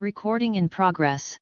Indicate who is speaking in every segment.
Speaker 1: Recording in progress.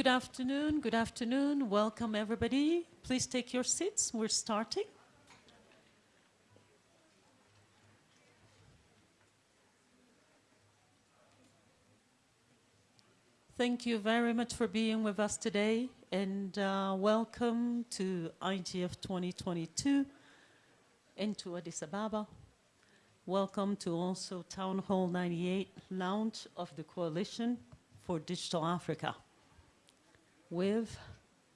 Speaker 2: Good afternoon. Good afternoon. Welcome, everybody. Please take your seats. We're starting. Thank you very much for being with us today, and uh, welcome to IGF 2022 into Addis Ababa. welcome to also Town Hall 98 launch of the Coalition for Digital Africa with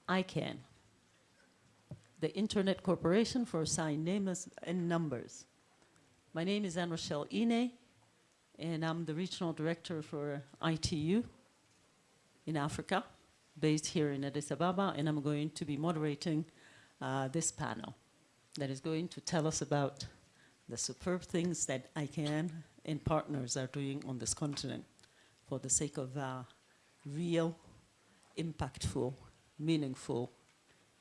Speaker 2: ICANN, the Internet Corporation for Assigned Names and Numbers. My name is Anne Rachel Inné, and I'm the Regional Director for ITU in Africa, based here in Addis Ababa, and I'm going to be moderating uh, this panel that is going to tell us about the superb things that ICANN and partners are doing on this continent for the sake of uh, real, impactful, meaningful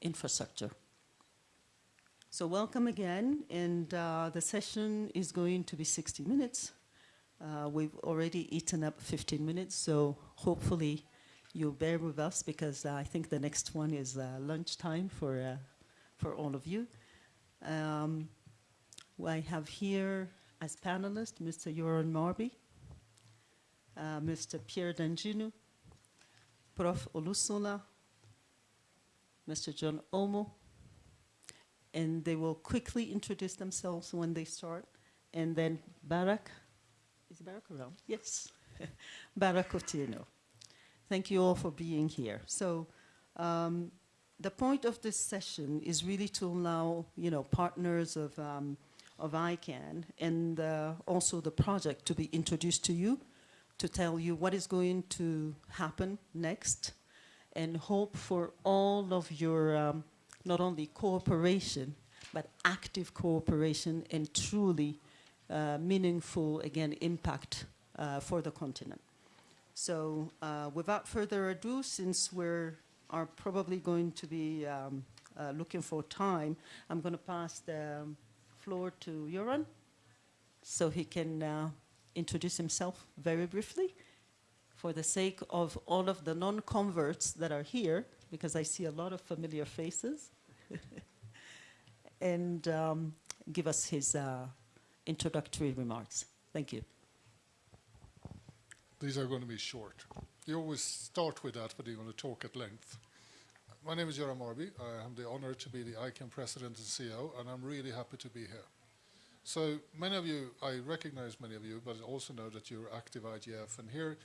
Speaker 2: infrastructure. So welcome again, and uh, the session is going to be 60 minutes. Uh, we've already eaten up 15 minutes, so hopefully you'll bear with us because uh, I think the next one is uh, lunchtime for, uh, for all of you. Um, I have here as panelists Mr. Göran Marby, uh, Mr. Pierre Dandjinou, Prof. Olusola, Mr. John Omo, and they will quickly introduce themselves when they start, and then Barak, is Barak around? Yes, Barak Otieno. Thank you all for being here. So um, the point of this session is really to allow, you know, partners of, um, of ICANN and uh, also the project to be introduced to you, to tell you what is going to happen next, and hope for all of your, um, not only cooperation, but active cooperation and truly uh, meaningful, again, impact uh, for the continent. So uh, without further ado, since we're are probably going to be um, uh, looking for time, I'm going to pass the floor to Göran so he can uh, introduce himself very briefly for the sake of all of the non-converts that are here, because I see a lot of familiar faces, and um, give us his uh, introductory remarks. Thank you.
Speaker 3: These are going to be short. You always start with that, but you're going to talk at length. My name is Göran Marby. I have the honor to be the ICANN president and CEO, and I'm really happy to be here. So many of you, I recognize many of you, but I also know that you're active IGF. And here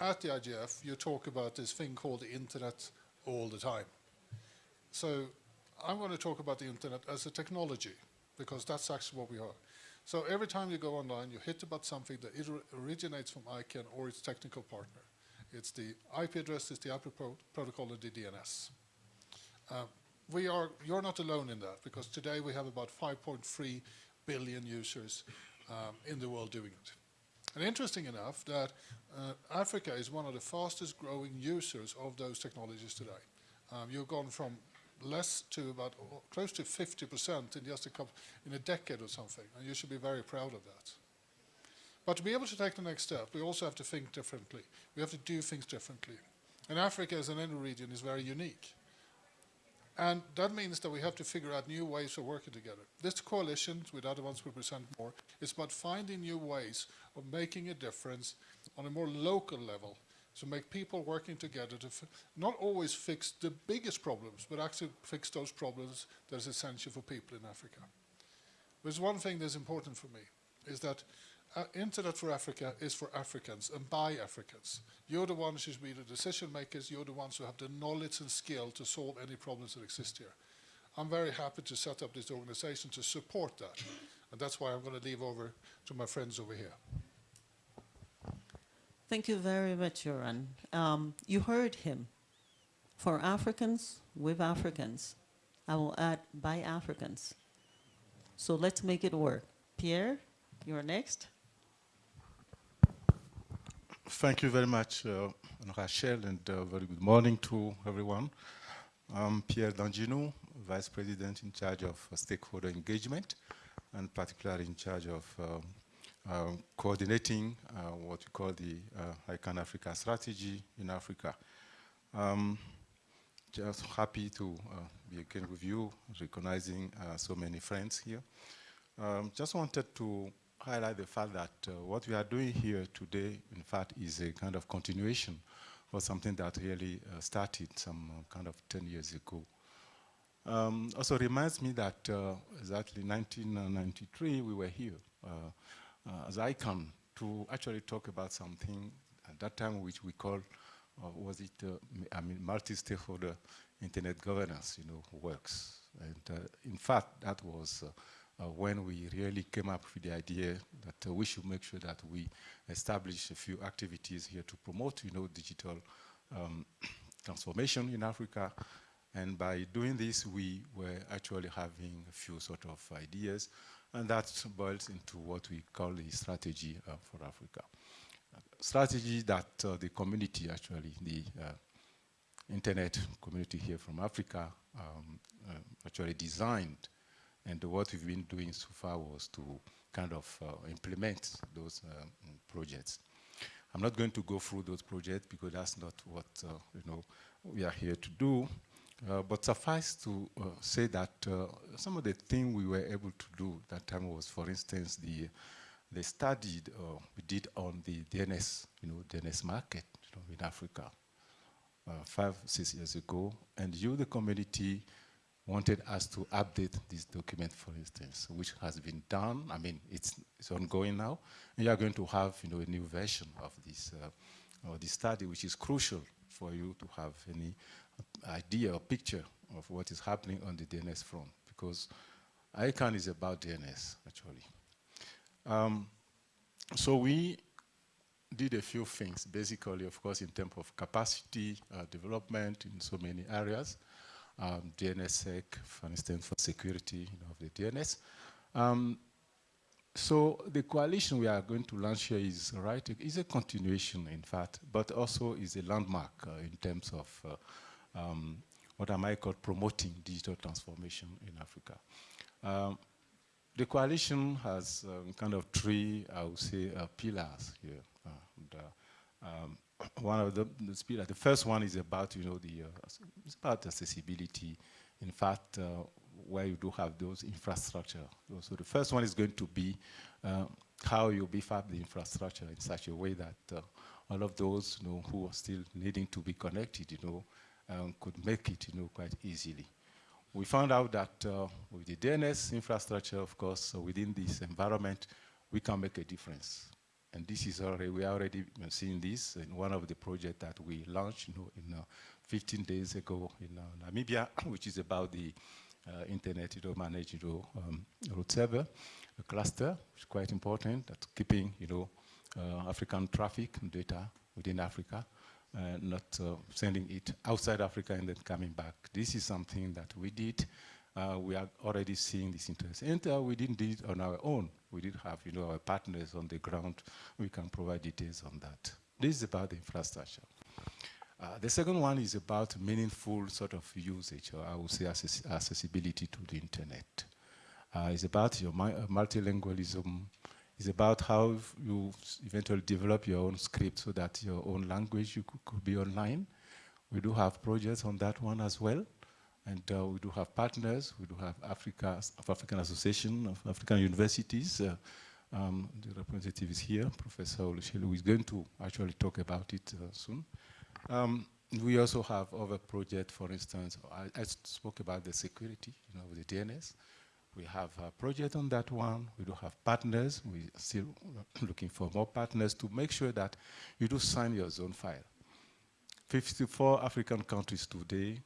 Speaker 3: at the IGF, you talk about this thing called the internet all the time. So I'm going to talk about the internet as a technology, because that's actually what we are. So every time you go online, you hit about something that originates from ICANN or its technical partner. It's the IP address, it's the IP pro protocol, and the DNS. Uh, we are, you're not alone in that, because today we have about 5.3 billion users um, in the world doing it. And interesting enough that uh, Africa is one of the fastest growing users of those technologies today. Um, you've gone from less to about close to 50% in just a couple, in a decade or something, and you should be very proud of that. But to be able to take the next step, we also have to think differently. We have to do things differently. And Africa as an end region is very unique. And that means that we have to figure out new ways of working together. This coalition, with other ones we present more, is about finding new ways of making a difference on a more local level to make people working together to not always fix the biggest problems, but actually fix those problems that is essential for people in Africa. There's one thing that's important for me, is that uh, Internet for Africa is for Africans and by Africans. You're the ones who should be the decision makers, you're the ones who have the knowledge and skill to solve any problems that exist here. I'm very happy to set up this organization to support that. And that's why I'm going to leave over to my friends over here.
Speaker 2: Thank you very much, Göran. Um, you heard him. For Africans, with Africans. I will add by Africans. So let's make it work. Pierre, you're next.
Speaker 4: Thank you very much, uh, Rachel, and uh, very good morning to everyone. I'm Pierre Dandjinou, Vice President in charge of uh, stakeholder engagement, and particularly in charge of uh, uh, coordinating uh, what we call the uh, ICANN Africa strategy in Africa. Um, just happy to be again with you, recognizing so many friends here. Um, just wanted to highlight the fact that uh, what we are doing here today, in fact, is a kind of continuation of something that really uh, started some uh, kind of 10 years ago. Um, also reminds me that exactly 1993, we were here uh, as ICANN to actually talk about something at that time which we call, uh, was it, uh, I mean, multi-stakeholder internet governance, you know, works. And uh, in fact, that was uh, uh, when we really came up with the idea that uh, we should make sure that we establish a few activities here to promote, you know, digital um, transformation in Africa. And by doing this, we were actually having a few sort of ideas, and that boils into what we call the strategy uh, for Africa. strategy that uh, the community, actually, the uh, internet community here from Africa, um, uh, actually designed. And what we've been doing so far was to kind of uh, implement those um, projects. I'm not going to go through those projects because that's not what uh, you know we are here to do. Uh, but suffice to uh, say that uh, some of the things we were able to do that time was, for instance, the the study we did on the DNS, you know, DNS market you know, in Africa five, six years ago, and you, the community, wanted us to update this document, for instance, which has been done. I mean, it's, it's ongoing now, and you are going to have, you know, a new version of this, uh, or this study, which is crucial for you to have any idea or picture of what is happening on the DNS front because ICANN is about DNS actually. Um, so we did a few things basically of course in terms of capacity uh, development in so many areas. Um, DNSSEC for instance for security you know, of the DNS. Um, so the coalition we are going to launch here is right is a continuation in fact but also is a landmark uh, in terms of uh, um, what I might call promoting digital transformation in Africa. Um, the coalition has um, kind of three, I would say, uh, pillars here. Uh, and, uh, um, one of the, the pillars, the first one is about, you know, the, uh, it's about accessibility. In fact, uh, where you do have those infrastructure. So the first one is going to be uh, how you beef up the infrastructure in such a way that all of those, you know, who are still needing to be connected, you know, um, could make it you know, quite easily. We found out that uh, with the DNS infrastructure, of course, uh, within this environment, we can make a difference. And this is already, we are already seeing this in one of the projects that we launched you know, in uh, 15 days ago in uh, Namibia, which is about the uh, internet you know, managed you know, um, root server, a cluster, which is quite important, that's keeping you know, uh, African traffic and data within Africa uh, not uh, sending it outside Africa and then coming back. This is something that we did. Uh, we are already seeing this interest. And uh, we didn't do it on our own. We did have, you know, our partners on the ground. We can provide details on that. This is about the infrastructure. Uh, the second one is about meaningful sort of usage, or I would say access accessibility to the internet. Uh, it's about your multilingualism, it's about how you eventually develop your own script so that your own language you could, could be online. We do have projects on that one as well. And uh, we do have partners. We do have Africa, African Association of African Universities. Uh, um, the representative is here, Professor Olusola, who is going to actually talk about it uh, soon. Um, we also have other projects, for instance, I, I, spoke about the security, you know, with the DNS. We have a project on that one. We do have partners. We're still looking for more partners to make sure that you do sign your zone file. 54 African countries today,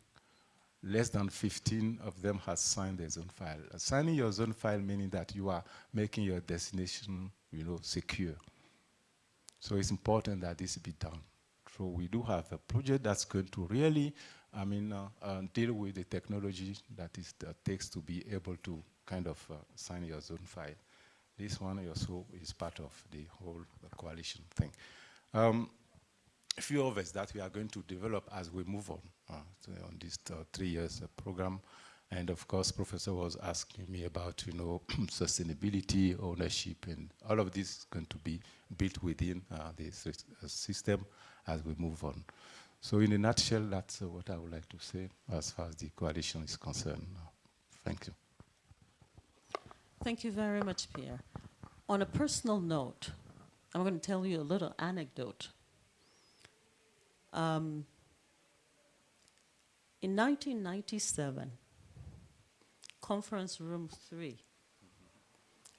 Speaker 4: less than 15 of them has signed their zone file. Signing your zone file meaning that you are making your destination you know, secure. So it's important that this be done. So we do have a project that's going to really, I mean, uh, uh, deal with the technology that is that takes to be able to kind of uh, sign your zone file. This one also is part of the whole coalition thing. Um, a few others that we are going to develop as we move on uh, on this uh, three years uh, program. And of course, Professor was asking me about, you know, sustainability, ownership, and all of this is going to be built within uh, the uh, system as we move on. So in a nutshell, that's uh, what I would like to say as far as the coalition is concerned. Thank you.
Speaker 2: Thank you very much, Pierre. On a personal note, I'm going to tell you a little anecdote. Um, in 1997, conference room three,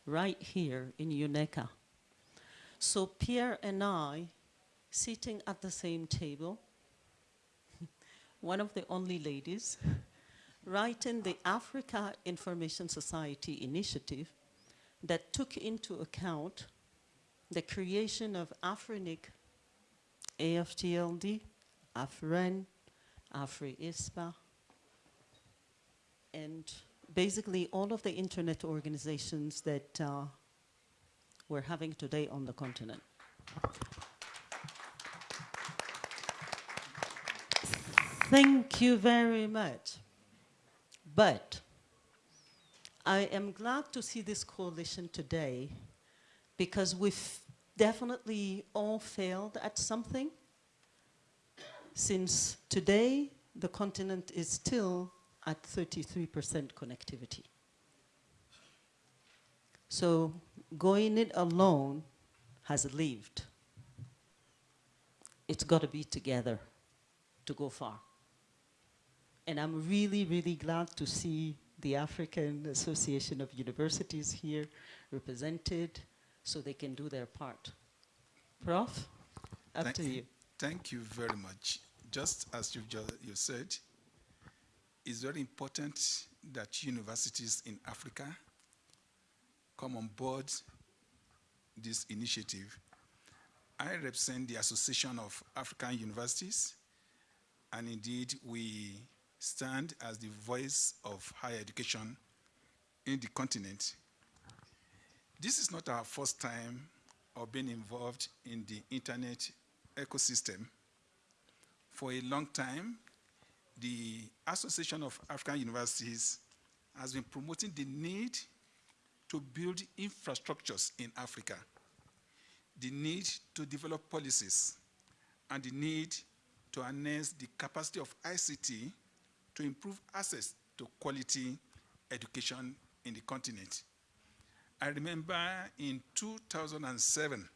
Speaker 2: right here in UNECA, So Pierre and I, sitting at the same table, one of the only ladies, writing the Africa Information Society initiative that took into account the creation of Afrinic, AFTLD, AFREN, AFRI-ISPA, and basically all of the internet organizations that uh, we're having today on the continent. Thank you very much. But I am glad to see this coalition today because we've definitely all failed at something since today the continent is still at 33% connectivity. So going it alone has lived. It's got to be together to go far. And I'm really, really glad to see the African Association of Universities here represented so they can do their part. Prof, up
Speaker 5: Thank-
Speaker 2: to you.
Speaker 5: Thank you very much. Just as you just you said, it's very important that universities in Africa come on board this initiative. I represent the Association of African Universities, and indeed we stand as the voice of higher education in the continent. This is not our first time of being involved in the internet ecosystem. For a long time, the Association of African Universities has been promoting the need to build infrastructures in Africa, the need to develop policies, and the need to enhance the capacity of ICT to improve access to quality education in the continent. I remember in 2007,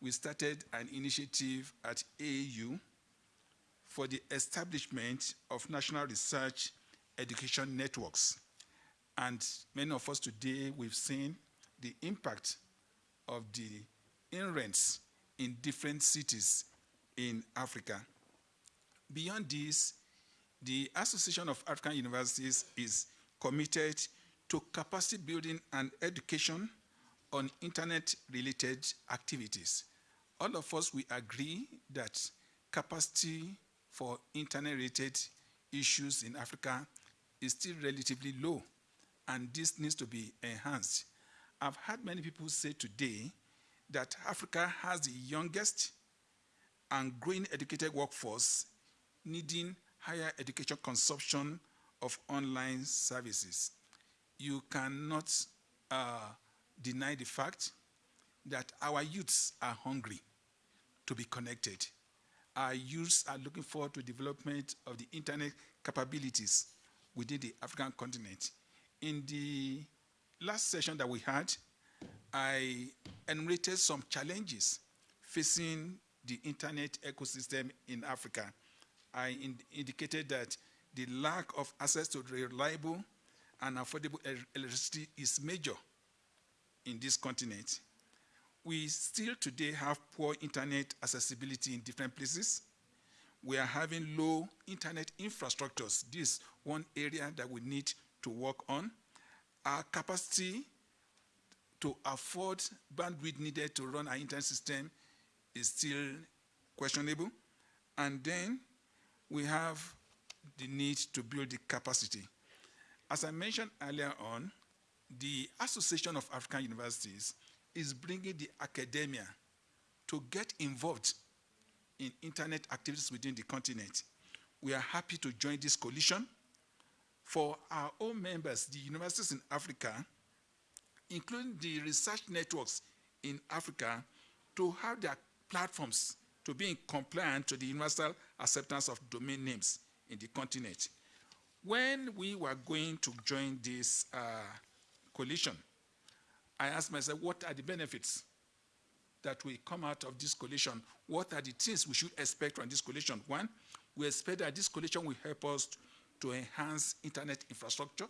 Speaker 5: we started an initiative at AU for the establishment of national research education networks. And many of us today, we've seen the impact of the NRENs in different cities in Africa. Beyond this, the Association of African Universities is committed to capacity building and education on internet-related activities. All of us, we agree that capacity for internet-related issues in Africa is still relatively low, and this needs to be enhanced. I've heard many people say today that Africa has the youngest and growing educated workforce needing higher education consumption of online services. You cannot uh, deny the fact that our youths are hungry to be connected. Our youths are looking forward to development of the internet capabilities within the African continent. In the last session that we had, I enumerated some challenges facing the internet ecosystem in Africa. I in- indicated that the lack of access to reliable and affordable electricity is major in this continent. We still today have poor internet accessibility in different places. We are having low internet infrastructures. This is one area that we need to work on. Our capacity to afford bandwidth needed to run our internet system is still questionable. And then we have the need to build the capacity. As I mentioned earlier on, the Association of African Universities is bringing the academia to get involved in internet activities within the continent. We are happy to join this coalition. For our own members, the universities in Africa, including the research networks in Africa, to have their platforms to be in compliance to the universal acceptance of domain names in the continent. When we were going to join this uh, coalition, I asked myself, what are the benefits that will come out of this coalition? What are the things we should expect from this coalition? One, we expect that this coalition will help us to enhance internet infrastructure.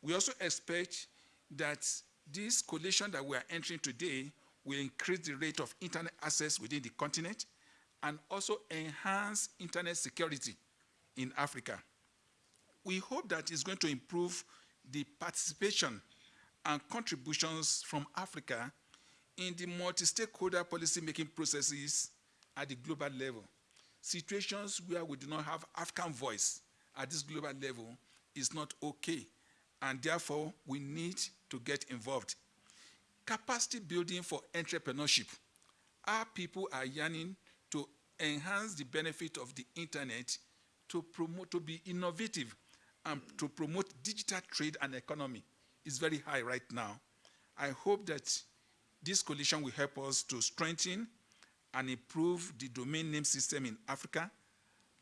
Speaker 5: We also expect that this coalition that we are entering today will increase the rate of internet access within the continent and also enhance internet security in Africa. We hope that it's going to improve the participation and contributions from Africa in the multi-stakeholder policy-making processes at the global level. Situations where we do not have African voice at this global level is not okay, and therefore we need to get involved. Capacity building for entrepreneurship. Our people are yearning to enhance the benefit of the internet to promote, to be innovative and to promote digital trade and economy is very high right now. I hope that this coalition will help us to strengthen and improve the domain name system in Africa.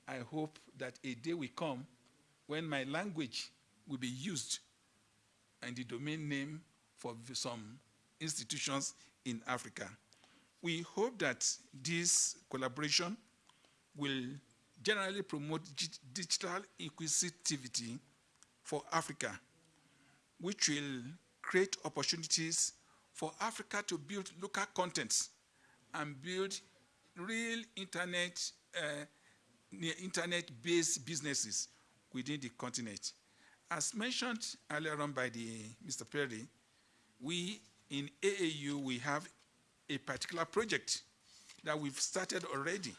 Speaker 5: I hope that a day will come when my language will be used and the domain name for some institutions in Africa. We hope that this collaboration will generally promote digital inclusivity for Africa, which will create opportunities for Africa to build local contents and build real internet, uh, internet-based businesses within the continent. As mentioned earlier on by the, Mr. Perry, we in AAU, we have a particular project that we've started already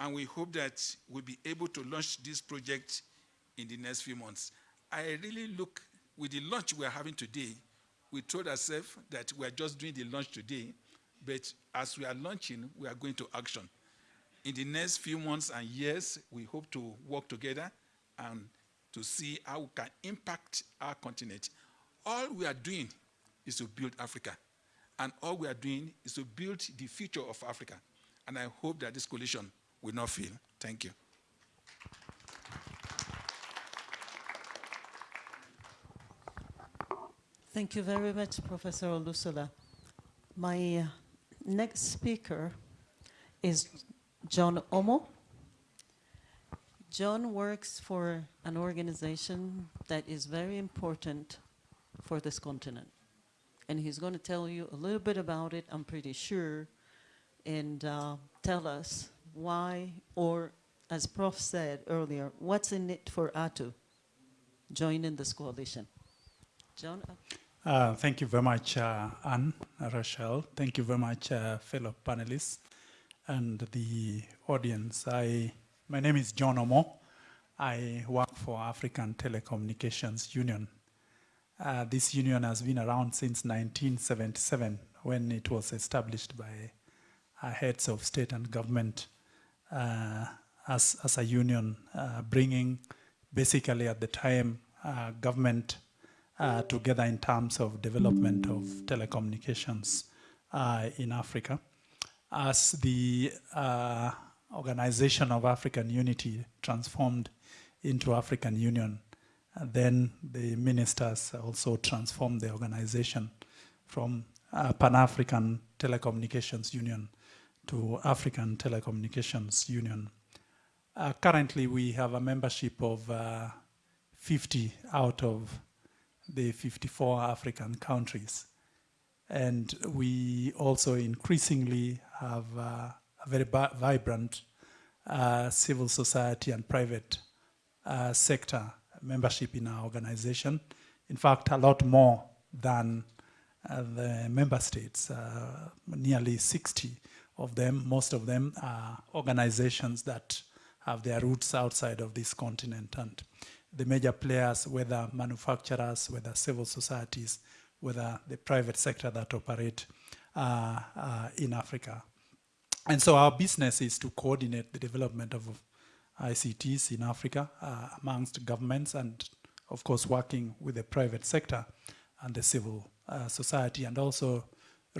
Speaker 5: and we hope that we'll be able to launch this project in the next few months. I really look, with the launch we're having today, we told ourselves that we're just doing the launch today, but as we are launching, we are going to action. In the next few months and years, we hope to work together and to see how we can impact our continent. All we are doing is to build Africa. And all we are doing is to build the future of Africa. And I hope that this coalition will not fail. Thank you.
Speaker 2: Thank you very much, Professor Olusola. My uh, next speaker is John Omo. John works for an organization that is very important for this continent. And he's going to tell you a little bit about it, I'm pretty sure, and uh, tell us why, or as Prof said earlier, what's in it for ATU joining this coalition? John?
Speaker 6: Uh, thank you very much, uh, Anne, Rachel. Thank you very much, uh, fellow panelists and the audience. I, my name is John Omo. I work for African Telecommunications Union. Uh, this union has been around since 1977 when it was established by uh, heads of state and government Uh, as, as a union, uh, bringing basically at the time uh, government uh, together in terms of development of telecommunications uh, in Africa. As the Organization of African Unity transformed into African Union, then the ministers also transformed the organization from Pan-African Telecommunications Union to African Telecommunications Union. Uh, currently, we have a membership of uh, 50 out of the 54 African countries. And we also increasingly have uh, a very vibrant uh, civil society and private uh, sector membership in our organization. In fact, a lot more than uh, the member states, nearly 60 of them, most of them are organizations that have their roots outside of this continent. And the major players, whether manufacturers, whether civil societies, whether the private sector that operate uh, uh, in Africa. And so our business is to coordinate the development of ICTs in Africa uh, amongst governments and of course working with the private sector and the civil uh, society and also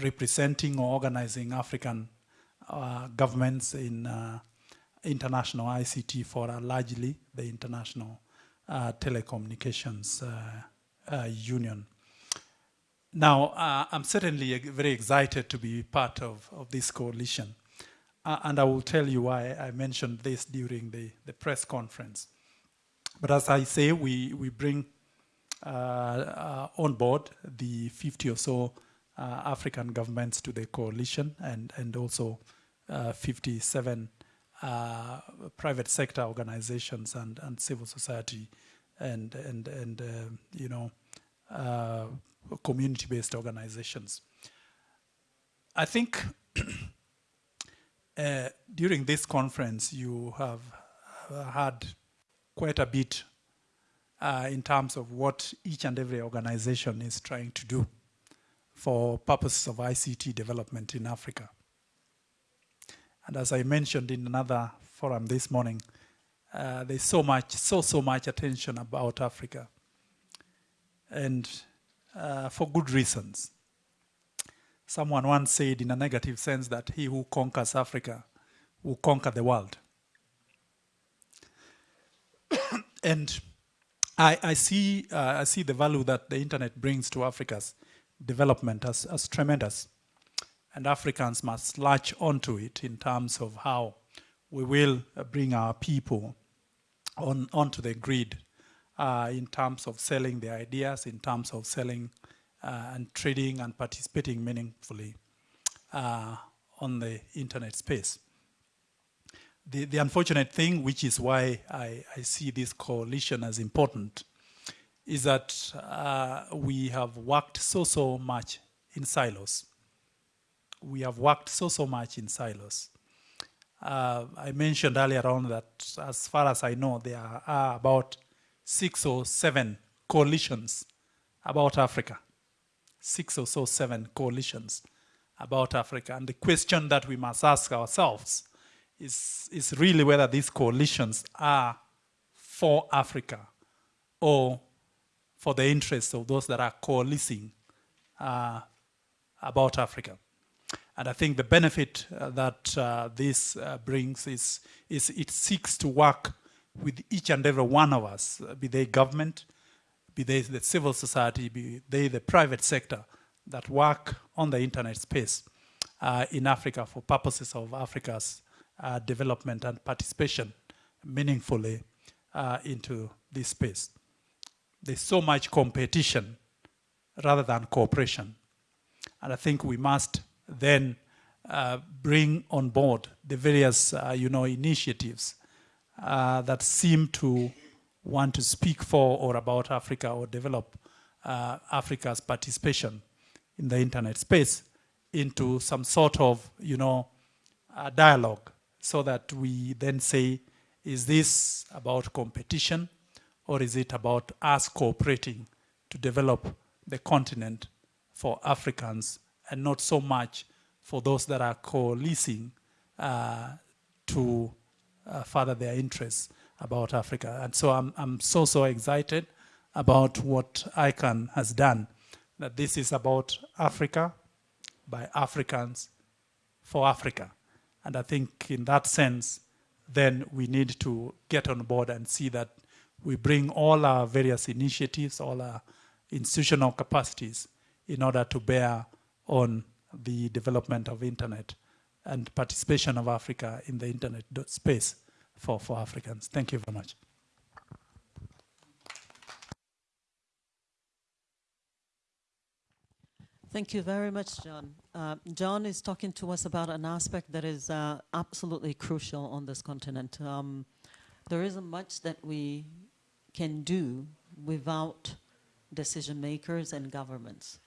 Speaker 6: representing or organizing African governments in uh, international ICT fora, largely the International uh, Telecommunications uh, uh, Union. Now, uh, I'm certainly very excited to be part of, of this coalition. and I will tell you why I mentioned this during the, the press conference. But as I say, we, we bring on board the 50 or so uh, African governments to the coalition and, and also uh, 57 uh, private sector organizations and, and civil society and, and, and you know, uh, community-based organizations. I think uh, during this conference you have uh, had quite a bit uh, in terms of what each and every organization is trying to do for purposes of ICT development in Africa. And as I mentioned in another forum this morning, uh, there's so much, so, so much attention about Africa. And uh, for good reasons. Someone once said in a negative sense that he who conquers Africa will conquer the world. and I, I, see, uh, I see the value that the internet brings to Africa's development as, as tremendous. And Africans must latch onto it in terms of how we will bring our people on, onto the grid uh, in terms of selling their ideas, in terms of selling uh, and trading and participating meaningfully uh, on the internet space. The, the unfortunate thing, which is why I, I see this coalition as important, is that uh, we have worked so, so much in silos. We have worked so, so much in silos. Uh, I mentioned earlier on that as far as I know, there are about six or seven coalitions about Africa. Six or so seven coalitions about Africa. And the question that we must ask ourselves is, is really whether these coalitions are for Africa or for the interests of those that are coalescing uh, about Africa. And I think the benefit uh, that uh, this uh, brings is, is it seeks to work with each and every one of us, be they government, be they the civil society, be they the private sector that work on the internet space uh, in Africa for purposes of Africa's uh, development and participation meaningfully into this space. There's so much competition rather than cooperation. And I think we must then uh, bring on board the various, uh, you know, initiatives uh, that seem to want to speak for or about Africa or develop uh, Africa's participation in the internet space into some sort of, you know, dialogue so that we then say, is this about competition or is it about us cooperating to develop the continent for Africans and not so much for those that are coalescing uh, to uh, further their interests about Africa. And so I'm, I'm so, so excited about what ICANN has done, that this is about Africa by Africans for Africa. And I think in that sense, then we need to get on board and see that we bring all our various initiatives, all our institutional capacities in order to bear on the development of internet and participation of Africa in the internet space for, for Africans. Thank you very much.
Speaker 2: Thank you very much, John. Uh, John is talking to us about an aspect that is uh, absolutely crucial on this continent. Um, there isn't much that we can do without decision makers and governments.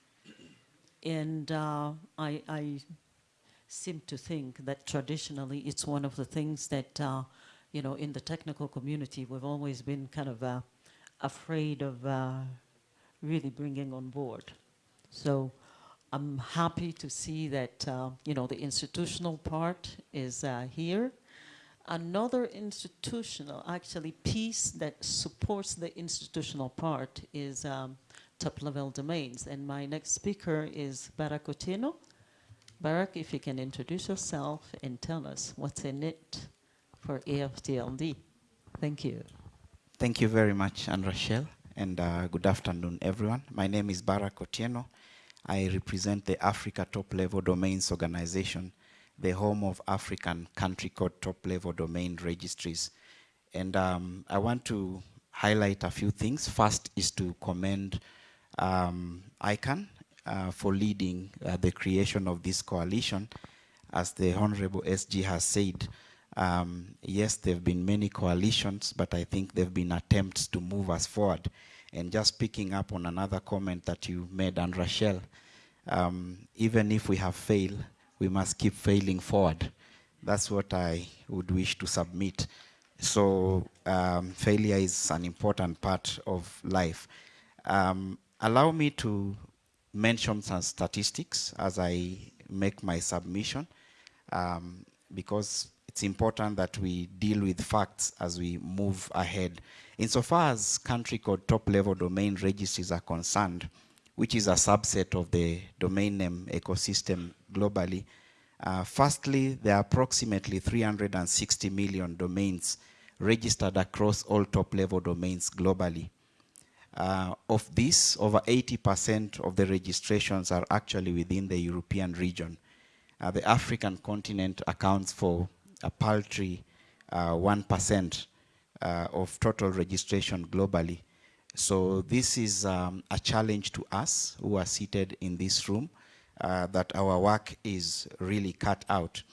Speaker 2: And uh, I, I, seem to think that traditionally it's one of the things that, uh, you know, in the technical community, we've always been kind of uh, afraid of uh, really bringing on board. So I'm happy to see that, uh, you know, the institutional part is uh, here. Another institutional, actually, piece that supports the institutional part is um, top-level domains. And my next speaker is Barak Otieno. Barak, if you can introduce yourself and tell us what's in it for AFTLD. Thank you.
Speaker 7: Thank you very much, Anne Rachel, and uh, good afternoon, everyone. My name is Barak Otieno. I represent the Africa Top Level Domains Organization, the home of African country code top level domain registries. And um, I want to highlight a few things. First is to commend um, ICANN uh, for leading uh, the creation of this coalition. As the Honorable SG has said, um, yes, there have been many coalitions, but I think there have been attempts to move us forward. And just picking up on another comment that you made, and Rachel, um, even if we have failed, we must keep failing forward. That's what I would wish to submit. So um, failure is an important part of life. Um, allow me to mention some statistics as I make my submission, um, because it's important that we deal with facts as we move ahead. Insofar as country code top-level domain registries are concerned, which is a subset of the domain name ecosystem globally, uh, firstly, there are approximately 360 million domains registered across all top-level domains globally. Uh, of this, over 80% of the registrations are actually within the European region. Uh, the African continent accounts for a paltry 1% uh, uh, of total registration globally. So this is um, a challenge to us who are seated in this room uh, that our work is really cut out.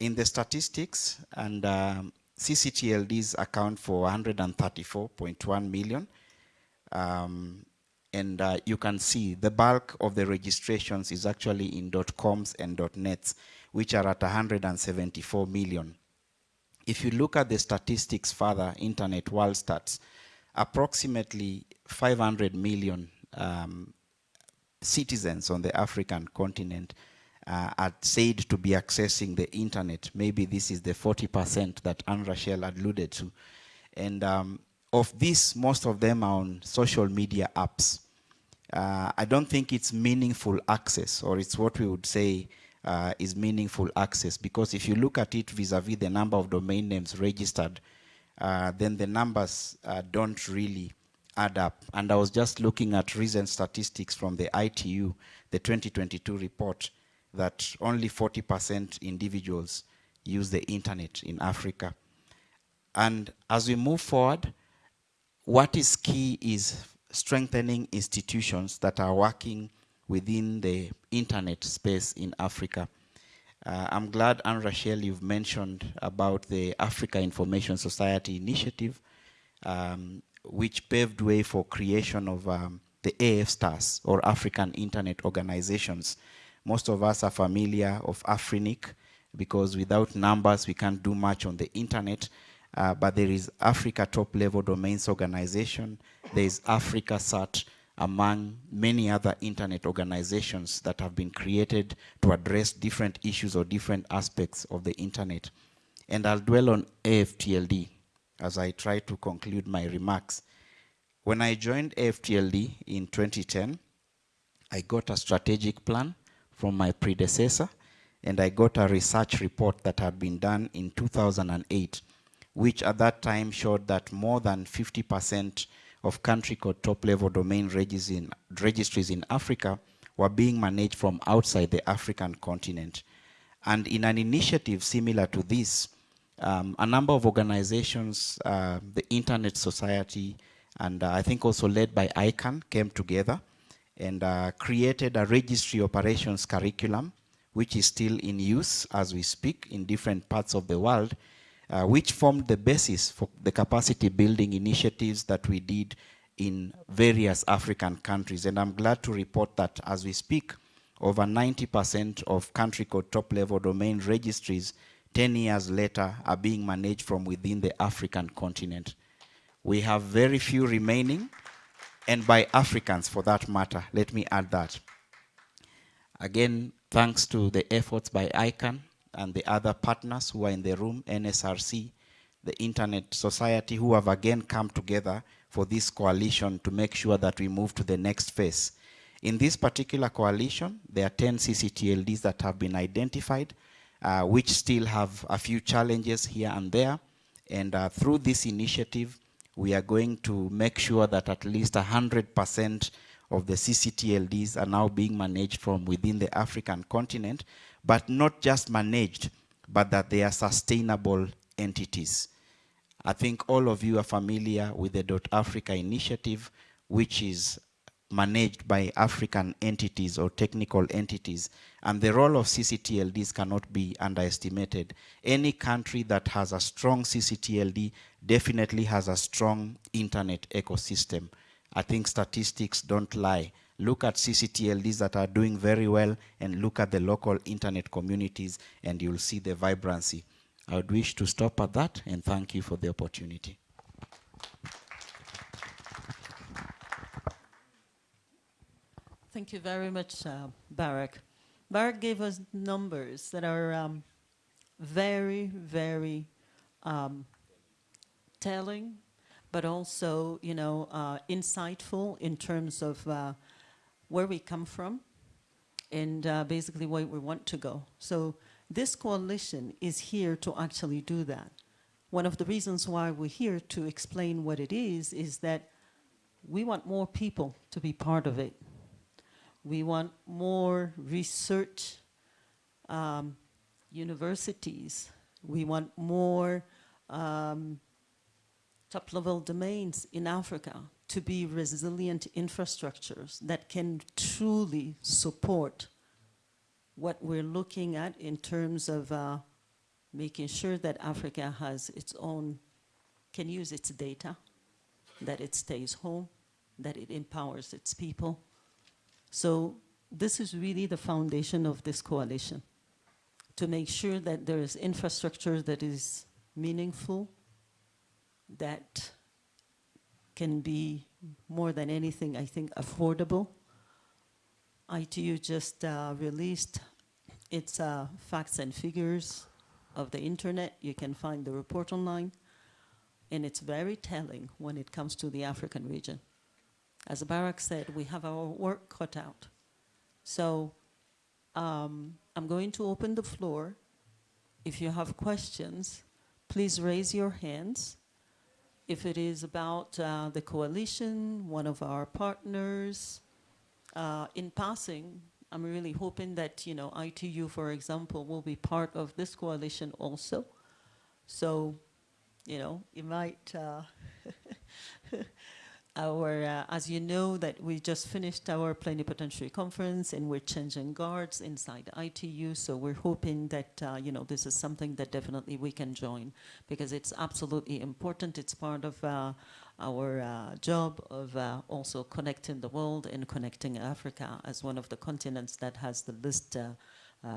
Speaker 7: In the statistics, and um, CCTLDs account for 134.1 million. Um, and uh, you can see the bulk of the registrations is actually in .coms and .nets, which are at 174 million. If you look at the statistics further, Internet World Stats, approximately 500 million um, citizens on the African continent uh, are said to be accessing the internet. Maybe this is the 40% that Anne Rachel alluded to. And um, of this, most of them are on social media apps. Uh, I don't think it's meaningful access, or it's what we would say uh, is meaningful access, because if you look at it vis-a-vis -vis the number of domain names registered, uh, then the numbers uh, don't really add up. And I was just looking at recent statistics from the ITU, the 2022 report, that only 40% individuals use the internet in Africa. And as we move forward, what is key is strengthening institutions that are working within the internet space in Africa. Uh, I'm glad, Anne Rachel, you've mentioned about the Africa Information Society initiative. Um, which paved way for creation of um, the AF stars or African Internet Organizations. Most of us are familiar of Afrinic because without numbers we can't do much on the internet. Uh, but there is Africa Top Level Domains Organization. There is AfricaCERT among many other internet organizations that have been created to address different issues or different aspects of the internet. And I'll dwell on AFTLD as I try to conclude my remarks. When I joined AFTLD in 2010, I got a strategic plan from my predecessor, and I got a research report that had been done in 2008, which at that time showed that more than 50% of country code top-level domain registries in Africa were being managed from outside the African continent. And in an initiative similar to this, um, a number of organizations, uh, the Internet Society, and uh, I think also led by ICANN, came together and uh, created a registry operations curriculum, which is still in use as we speak in different parts of the world, uh, which formed the basis for the capacity building initiatives that we did in various African countries. And I'm glad to report that as we speak, over 90% of country code top level domain registries 10 years later are being managed from within the African continent. We have very few remaining, and by Africans for that matter. Let me add that. Again, thanks to the efforts by ICANN and the other partners who are in the room, NSRC, the Internet Society, who have again come together for this coalition to make sure that we move to the next phase. In this particular coalition, there are 10 CCTLDs that have been identified uh, which still have a few challenges here and there. And uh, through this initiative, we are going to make sure that at least 100% of the CCTLDs are now being managed from within the African continent, but not just managed, but that they are sustainable entities. I think all of you are familiar with the Dot Africa initiative, which is managed by African entities or technical entities. And the role of CCTLDs cannot be underestimated. Any country that has a strong CCTLD definitely has a strong internet ecosystem. I think statistics don't lie. Look at CCTLDs that are doing very well and look at the local internet communities and you'll see the vibrancy. I would wish to stop at that and thank you for the opportunity.
Speaker 2: Thank you very much, uh, Barrack. Barrack gave us numbers that are um, very, very um, telling, but also, you know, uh, insightful in terms of uh, where we come from and uh, basically where we want to go. So this coalition is here to actually do that. One of the reasons why we're here to explain what it is, is that we want more people to be part of it. We want more research um, universities. We want more um, top-level domains in Africa to be resilient infrastructures that can truly support what we're looking at in terms of uh, making sure that Africa has its own, can use its data, that it stays home, that it empowers its people, so this is really the foundation of this coalition, to make sure that there is infrastructure that is meaningful, that can be more than anything, I think, affordable. ITU just uh, released its uh, facts and figures of the internet. You can find the report online. And it's very telling when it comes to the African region. As Barrack said, we have our work cut out. So um, I'm going to open the floor. If you have questions, please raise your hands. If it is about uh, the coalition, one of our partners, uh, in passing, I'm really hoping that, you know, ITU, for example, will be part of this coalition also. So, you know, you might uh, our, uh, as you know, that we just finished our plenipotentiary conference and we're changing guards inside ITU. So we're hoping that, uh, you know, this is something that definitely we can join because it's absolutely important. It's part of uh, our uh, job of uh, also connecting the world and connecting Africa as one of the continents that has the least uh,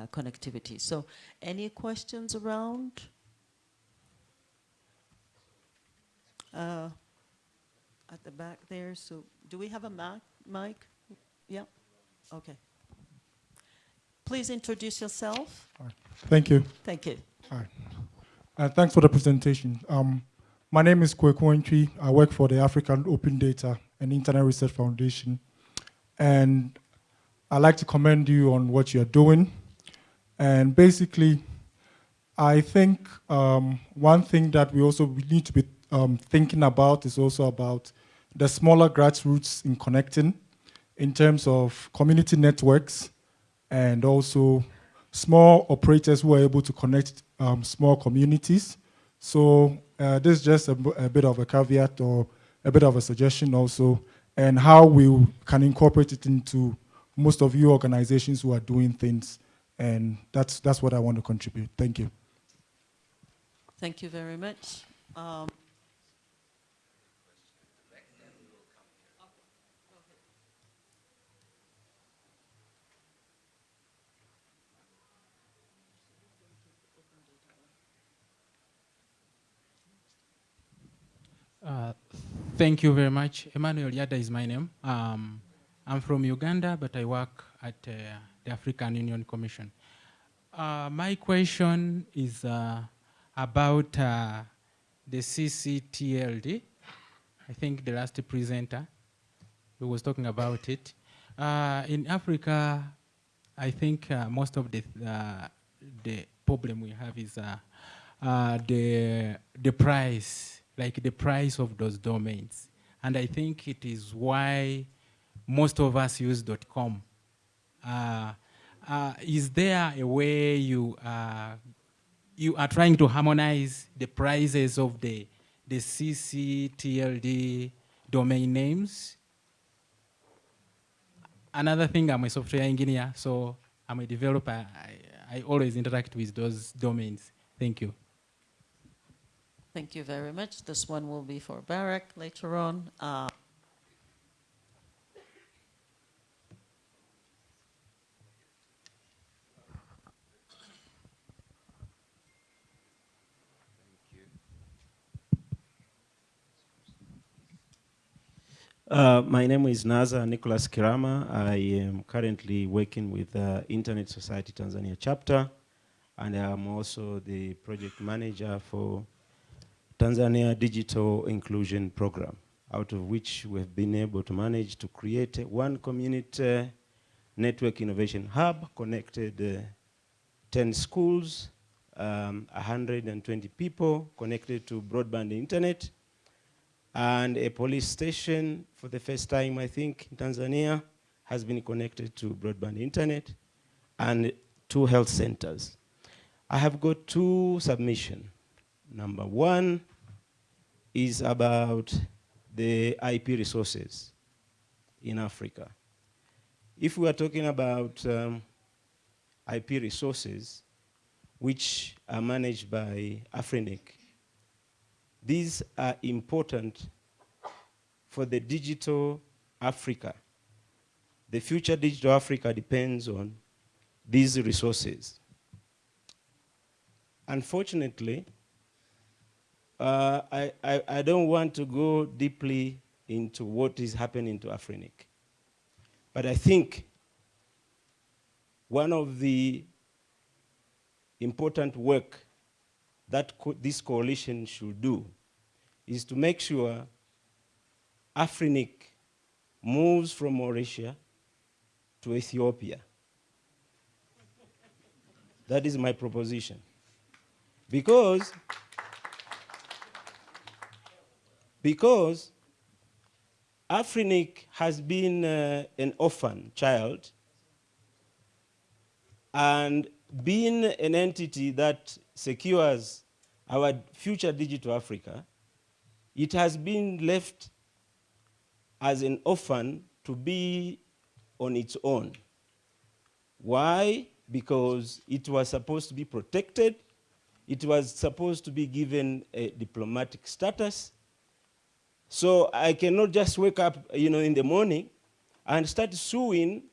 Speaker 2: connectivity. So any questions around? At the back there. So do we have a mic? mic? Yeah? Okay. Please introduce yourself.
Speaker 8: Thank you.
Speaker 2: Thank you.
Speaker 8: Hi. Uh, thanks for the presentation. Um, my name is Kweku I work for the African Open Data and Internet Research Foundation. And I'd like to commend you on what you're doing. And basically, I think um, one thing that we also need to be um, thinking about is also about the smaller grassroots in connecting in terms of community networks and also small operators who are able to connect um, small communities. So uh, this is just a, a, bit of a caveat or a bit of a suggestion also, and how we can incorporate it into most of you organizations who are doing things. And that's, that's what I want to contribute. Thank you.
Speaker 2: Thank you very much. Um,
Speaker 9: Uh, thank you very much. Emmanuel Yada is my name. Um, I'm from Uganda, but I work at uh, the African Union Commission. Uh, my question is uh, about uh, the CCTLD. I think the last presenter who was talking about it. in Africa, I think most of the, the problem we have is the, the price like the price of those domains. And I think it is why most of us use .com. Uh, uh, is there a way you, uh, you are trying to harmonize the prices of the, the CCTLD domain names? another thing, I'm a software engineer, so I'm a developer. I, I always interact with those domains. Thank you.
Speaker 2: Thank you very much. This one will be for Barrack later on. Uh,
Speaker 10: Uh, my name is Naza Nicholas Kirama. I am currently working with the Internet Society Tanzania chapter, and I am also the project manager for Tanzania Digital Inclusion Program, out of which we have been able to manage to create one community network innovation hub, connected uh, 10 schools, um, 120 people connected to broadband internet, and a police station for the first time, I think, in Tanzania has been connected to broadband internet and two health centers. I have got two submissions. Number one is about the IP resources in Africa. If we are talking about um, IP resources, which are managed by Afrinic, these are important for the digital Africa. The future digital Africa depends on these resources. Unfortunately, uh, I, I, don't want to go deeply into what is happening to Afrinic. But I think one of the important work that co this coalition should do is to make sure Afrinic moves from Mauritius to Ethiopia. that is my proposition. Because, because Afrinic has been uh, an orphan child and being an entity that secures our future digital Africa, it has been left as an orphan to be on its own. Why? Because it was supposed to be protected, it was supposed to be given a diplomatic status. So I cannot just wake up you know, in the morning and start suing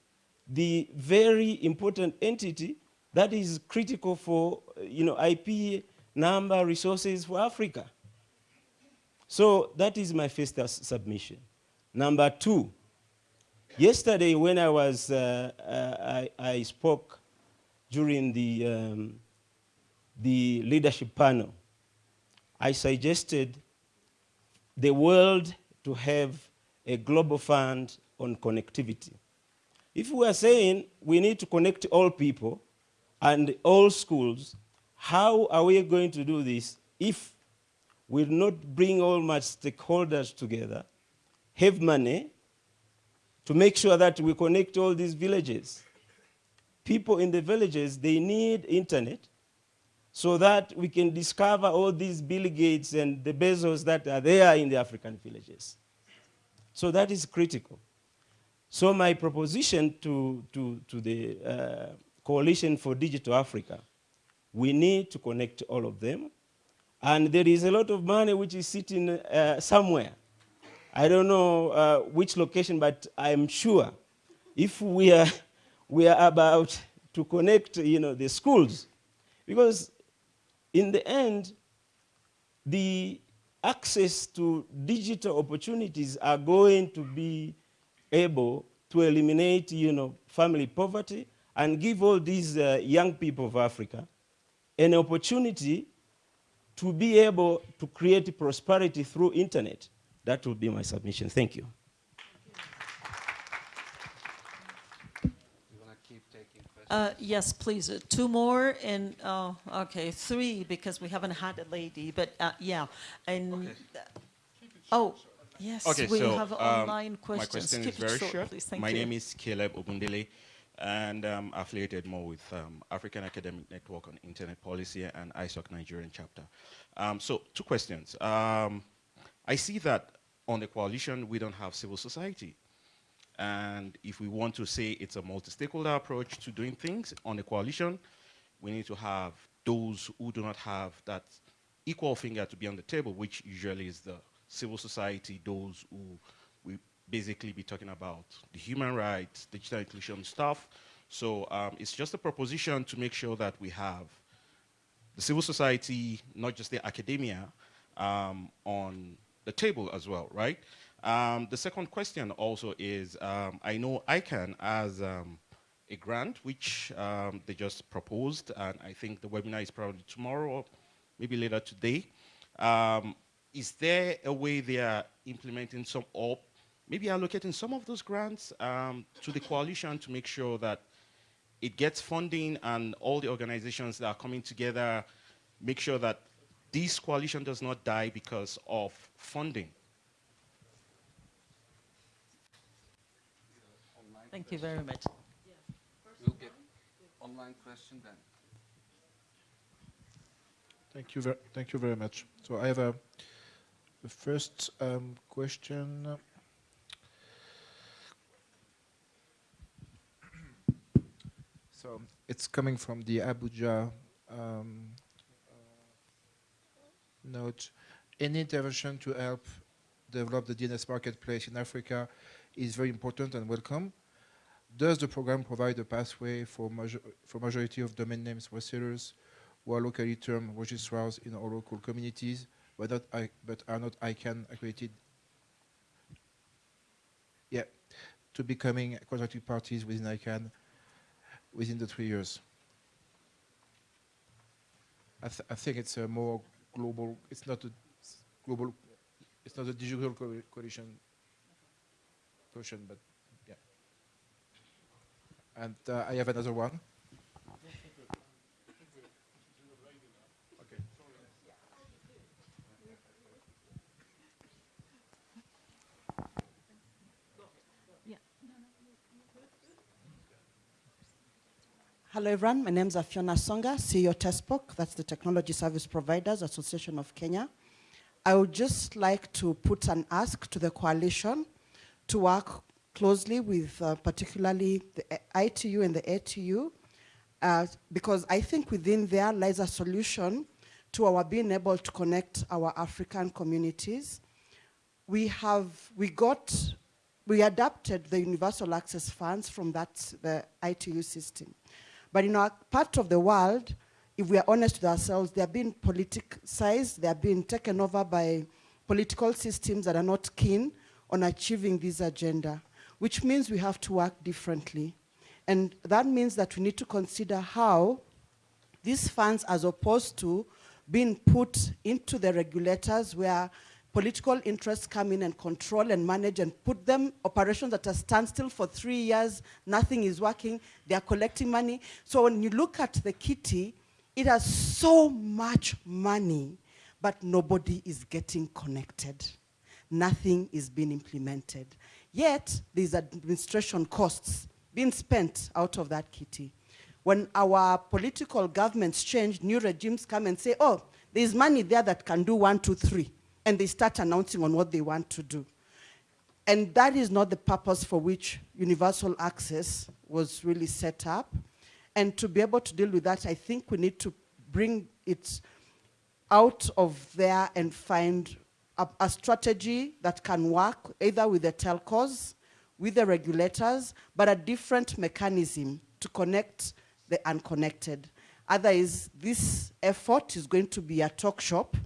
Speaker 10: the very important entity that is critical for you know, IP number resources for Africa. So that is my first submission. Number two, yesterday when I was, uh, uh, I, I, spoke during the, um, the leadership panel, I suggested the world to have a global fund on connectivity. If we are saying we need to connect all people and all schools, how are we going to do this if we do not bring all my stakeholders together, have money to make sure that we connect all these villages. People in the villages, they need internet so that we can discover all these Bill Gates and the Bezos that are there in the African villages. So that is critical. So my proposition to, to, to the uh, Coalition for Digital Africa, we need to connect all of them and there is a lot of money which is sitting uh, somewhere. I don't know uh, which location, but I'm sure if we are, we are about to connect you know, the schools, because in the end, the access to digital opportunities are going to be able to eliminate you know, family poverty and give all these uh, young people of Africa an opportunity to be able to create prosperity through internet. That would be my submission. Thank you.
Speaker 2: Uh, yes, please. Uh, two more and uh, okay, three because we haven't had a lady. But uh, yeah, and okay. oh yes,
Speaker 11: okay,
Speaker 2: we
Speaker 11: so,
Speaker 2: have
Speaker 11: um,
Speaker 2: online questions.
Speaker 11: My question
Speaker 2: Keep
Speaker 11: is very
Speaker 2: short,
Speaker 11: short.
Speaker 2: Please. Thank
Speaker 11: my
Speaker 2: you.
Speaker 11: name is Caleb Ogundele and um, affiliated more with um, African Academic Network on Internet Policy and ISOC Nigerian chapter. Um, so two questions. Um, I see that on the coalition, we don't have civil society. And if we want to say it's a multi-stakeholder approach to doing things on a coalition, we need to have those who do not have that equal finger to be on the table, which usually is the civil society, those who we basically be talking about the human rights, digital inclusion stuff. So um, it's just a proposition to make sure that we have the civil society, not just the academia, um, on the table as well, right? Um, the second question also is, um, I know ICANN has um, a grant which um, they just proposed, and I think the webinar is probably tomorrow or maybe later today. Um, is there a way they are implementing some, or maybe allocating some of those grants um, to the coalition to make sure that it gets funding and all the organizations that are coming together make sure that this coalition does not die because of funding?
Speaker 2: Thank you very much.
Speaker 12: We'll get online question then.
Speaker 13: Thank you, ver thank you very much. So I have a the first um, question. So it's coming from the Abuja um, note. Any intervention to help develop the DNS marketplace in Africa is very important and welcome. Does the program provide a pathway for, major for majority of domain names resellers who are locally termed registrars in our local communities, but, not I, but are not ICANN accredited? Yeah, to becoming contracting parties within ICANN within the three years. I, th I think it's a more global, it's not a global, it's not a digital co coalition question, but. And uh, I have another one.
Speaker 14: Hello, everyone. My name is Fiona Asonga, CEO TESPOK. That's the Technology Service Providers Association of Kenya. I would just like to put an ask to the coalition to work closely with uh, particularly the ITU and the ATU, uh, because I think within there lies a solution to our being able to connect our African communities. We have, we got, we adapted the universal access funds from that, the ITU system. But in our part of the world, if we are honest with ourselves, they are being politicized, they are being taken over by political systems that are not keen on achieving this agenda, which means we have to work differently. And that means that we need to consider how these funds, as opposed to being put into the regulators where political interests come in and control and manage and put them operations at a standstill for three years, nothing is working, they are collecting money. So when you look at the kitty, it has so much money, but nobody is getting connected. Nothing is being implemented. Yet, there's administration costs being spent out of that kitty. When our political governments change, new regimes come and say, oh, there's money there that can do one, two, three and they start announcing on what they want to do. And that is not the purpose for which universal access was really set up. And to be able to deal with that, I think we need to bring it out of there and find a, a strategy that can work either with the telcos, with the regulators, but a different mechanism to connect the unconnected. Otherwise, this effort is going to be a talk shop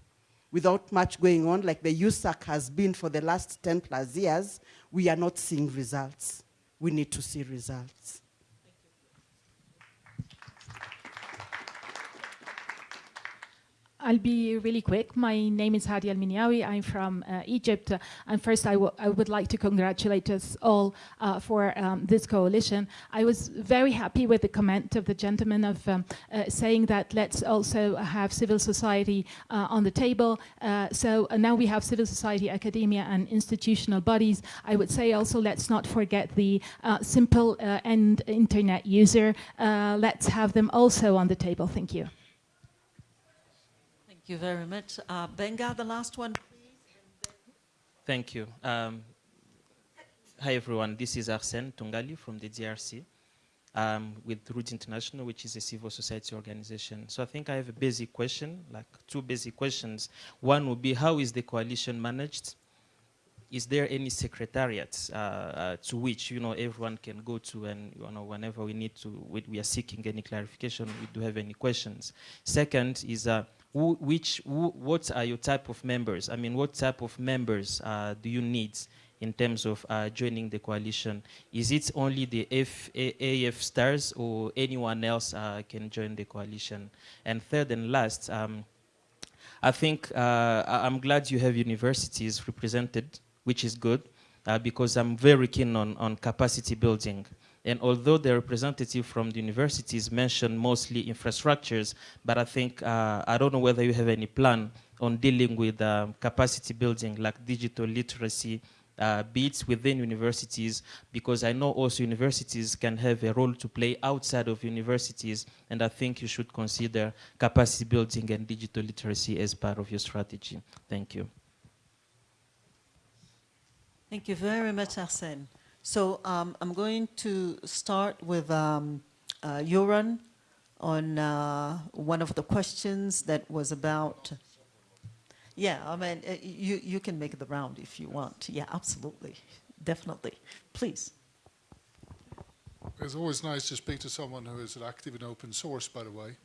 Speaker 14: without much going on, like the USAC has been for the last 10 plus years, we are not seeing results. We need to see results.
Speaker 15: I'll be really quick. My name is Hadi Al-Miniawi. I'm from uh, Egypt. Uh, and first, I, would like to congratulate us all uh, for um, this coalition. I was very happy with the comment of the gentleman of um, uh, saying that let's also have civil society uh, on the table. Uh, so now we have civil society, academia, and institutional bodies. I would say also let's not forget the simple end internet user. let's have them also on the table. Thank you.
Speaker 2: Thank you very much. Uh, Benga, the last one, please.
Speaker 16: Thank you. Um, Hi everyone, this is Arsène Tungali from the DRC um, with Rudi International, which is a civil society organization. So I think I have a basic question, like two basic questions. One would be, how is the coalition managed? Is there any secretariat uh, uh, to which you know everyone can go to, and you know whenever we need to, we, we are seeking any clarification, we do have any questions. Second is, uh, who, which, who, what are your type of members? I mean, what type of members uh, do you need in terms of uh, joining the coalition? Is it only the F, A, AF stars or anyone else uh, can join the coalition? And third and last, um, I think uh, I'm glad you have universities represented, which is good, uh, because I'm very keen on, on capacity building. And although the representative from the universities mentioned mostly infrastructures, but I think, uh, I don't know whether you have any plan on dealing with um, capacity building like digital literacy, uh, bits within universities because I know also universities can have a role to play outside of universities and I think you should consider capacity building and digital literacy as part of your strategy. Thank you.
Speaker 2: Thank you very much, Arsene. So um, I'm going to start with um, uh, Göran on uh, one of the questions that was about yeah, I mean, uh, you, you can make the round if you want. Yeah, absolutely. Definitely. Please.
Speaker 3: It's always nice to speak to someone who is active in open source, by the way.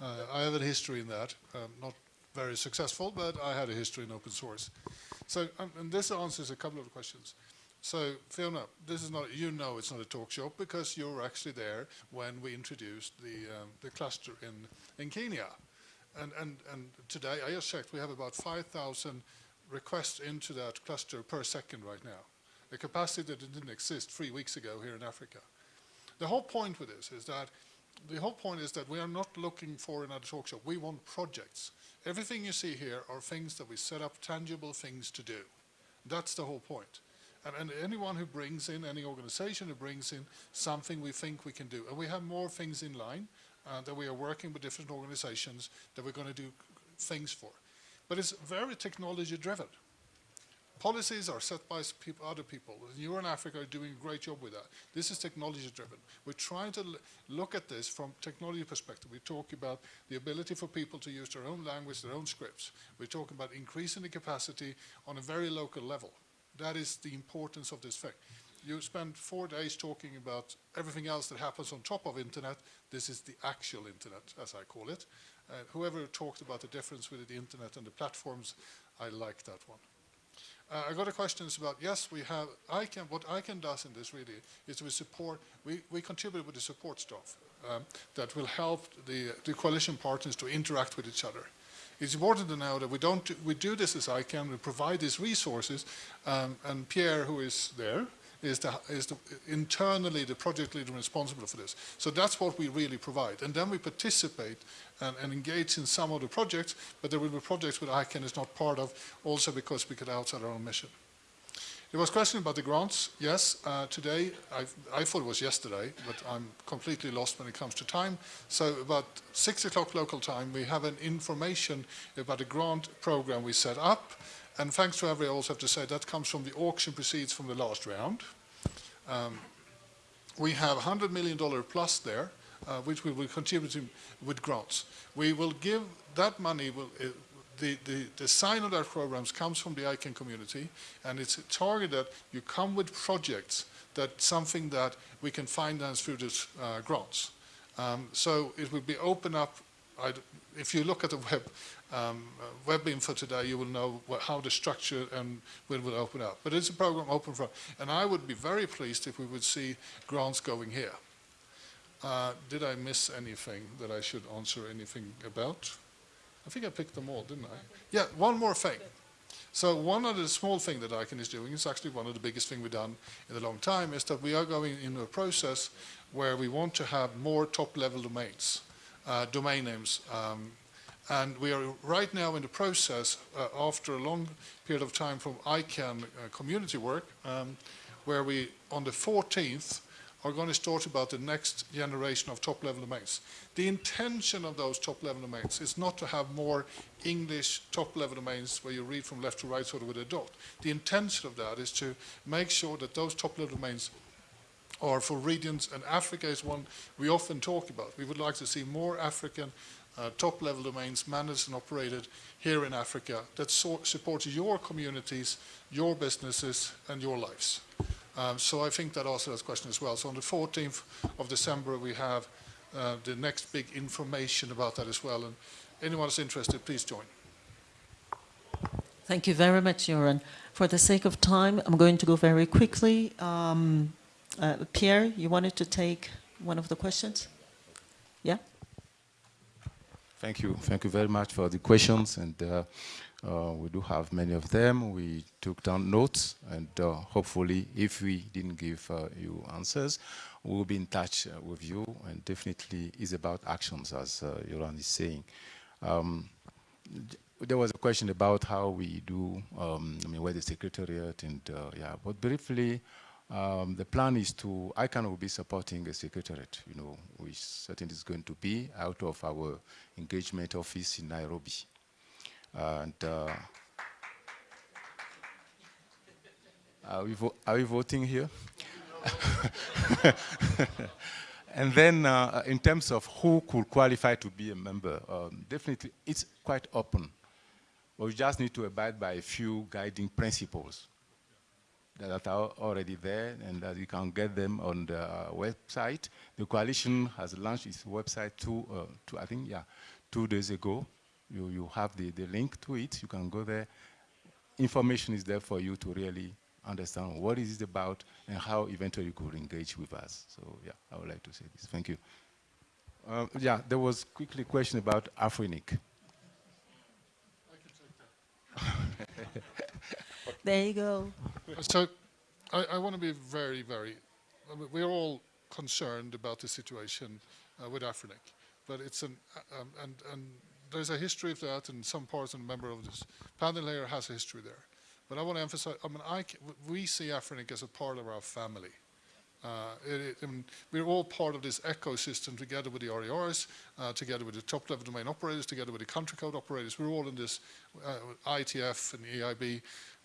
Speaker 3: Uh, I have a history in that. Um, not very successful, but I had a history in open source. So, um, and this answers a couple of questions. So, Fiona, this is not, you know it's not a talk show because you were actually there when we introduced the, um, the cluster in, in Kenya. And, and, and today, I just checked, we have about 5,000 requests into that cluster per second right now, a capacity that didn't exist three weeks ago here in Africa. The whole point with this is that the whole point is that we are not looking for another talk show. We want projects. Everything you see here are things that we set up, tangible things to do. That's the whole point. And, and, anyone who brings in, any organization who brings in something we think we can do. And we have more things in line uh, that we are working with different organizations that we're going to do things for. But it's very technology driven. Policies are set by people, other people. You in Africa are doing a great job with that. This is technology driven. We're trying to look at this from technology perspective. We talk about the ability for people to use their own language, their own scripts. We're talking about increasing the capacity on a very local level. That is the importance of this fact. you spend four days talking about everything else that happens on top of internet. This is the actual internet, as I call it. Uh, whoever talked about the difference with the internet and the platforms, I like that one. Uh, I got a question about, yes, we have, ICANN, what ICANN does in this really is we support, we, we contribute with the support staff um, that will help the, the coalition partners to interact with each other. It's important to know that we don't, we do this as ICANN, we provide these resources, um, and Pierre, who is there, is, the, is the, internally the project leader responsible for this. So that's what we really provide. And then we participate and, and, engage in some of the projects, but there will be projects that ICANN is not part of, also because we get outside our own mission. There was a question about the grants. Yes, uh, today, I, I, thought it was yesterday, but I'm completely lost when it comes to time. So about 6 o'clock local time, we have an information about a grant program we set up. And thanks to every, I also have to say, that comes from the auction proceeds from the last round. Um, we have $100 million plus there, uh, which we will contribute with grants. We will give that money, will, uh, the, the, the sign of that programs comes from the ICANN community, and it's targeted, you come with projects that something that we can finance through these uh, grants. Um, so it will be open up, I'd, if you look at the web, um, uh, web info today, you will know what, how the structure and when will open up. But it's a program open for, and I would be very pleased if we would see grants going here. Uh, did I miss anything that I should answer anything about? I think I picked them all, didn't I? Yeah, one more thing. So one of the small thing that ICANN is doing, is actually one of the biggest thing we've done in a long time, is that we are going into a process where we want to have more top-level domains, uh, domain names, um, and we are right now in the process, uh, after a long period of time from ICANN uh, community work, um, where we, on the 14th, are going to start about the next generation of top-level domains. The intention of those top-level domains is not to have more English top-level domains where you read from left to right sort of with a dot. The intention of that is to make sure that those top-level domains are for regions, and Africa is one we often talk about. We would like to see more African uh, top-level domains managed and operated here in Africa that so support your communities, your businesses, and your lives. Um, so I think that answers that question as well. So on the 14th of December, we have uh, the next big information about that as well. And anyone who's interested, please join.
Speaker 2: Thank you very much, Göran. For the sake of time, I'm going to go very quickly. Um, uh, Pierre, you wanted to take one of the questions? Yeah?
Speaker 4: Thank you. Thank you very much for the questions. And uh, uh, we do have many of them. We took down notes, and uh, hopefully, if we didn't give uh, you answers, we'll be in touch uh, with you. And definitely, it's about actions, as uh, is saying. Um, there was a question about how we do, um, I mean, where the secretariat, and yeah, but briefly, um, the plan is to, ICANN will be supporting a secretariat, you know, which certainly is going to be out of our engagement office in Nairobi. And uh, are, we are we voting here? and then uh, in terms of who could qualify to be a member, um, definitely it's quite open. But we just need to abide by a few guiding principles that are already there and that you can get them on the uh, website. The coalition has launched its website two, uh, two, I think, yeah, two days ago. You, you have the, the link to it. You can go there. Information is there for you to really understand what is it about and how eventually you could engage with us. So yeah, I would like to say this. Thank you. Um, yeah, there was quickly a question about Afrinic.
Speaker 2: there you go.
Speaker 3: So I, I want to be very, very, we're all concerned about the situation uh, with Afrinic, but it's an, um, and, and there's a history of that and some parts and member of this panel here has a history there. But I want to emphasize, I mean, I, we see Afrinic as a part of our family. Uh, it, it, I mean, we're all part of this ecosystem together with the RIRs, uh, together with the top-level domain operators, together with the country code operators. We're all in this uh, IETF and IAB.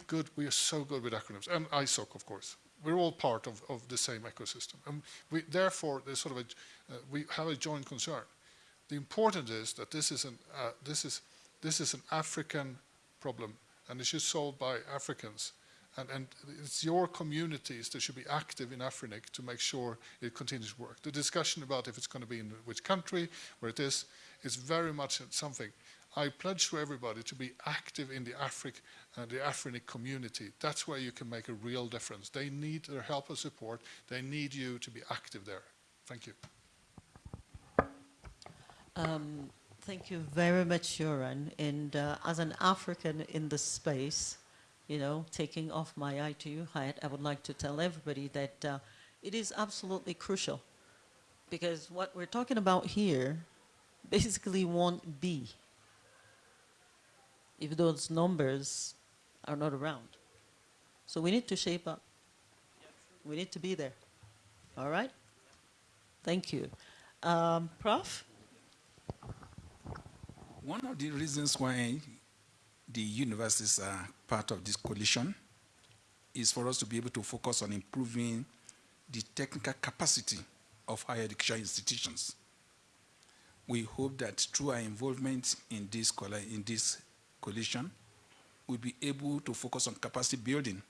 Speaker 3: Good, we are so good with acronyms, and ISOC, of course. We're all part of, of the same ecosystem. And we, therefore, there's sort of a, uh, we have a joint concern. The important is that this is an, uh, this is, this is an African problem, and it should be solved by Africans. And, and, it's your communities that should be active in Afrinic to make sure it continues to work. The discussion about if it's going to be in which country, where it is, is very much something. I pledge to everybody to be active in the Afric, uh, the Afrinic community. That's where you can make a real difference. They need their help and support. They need you to be active there. Thank you.
Speaker 2: Um, thank you very much, Göran. And uh, as an African in the space, you know, taking off my ITU hat, I would like to tell everybody that uh, it is absolutely crucial because what we're talking about here basically won't be if those numbers are not around. So we need to shape up. We need to be there. All right? Thank you. Um, Prof?
Speaker 5: One of the reasons why the universities are part of this coalition is for us to be able to focus on improving the technical capacity of higher education institutions. We hope that through our involvement in this, in this coalition, we'll be able to focus on capacity building.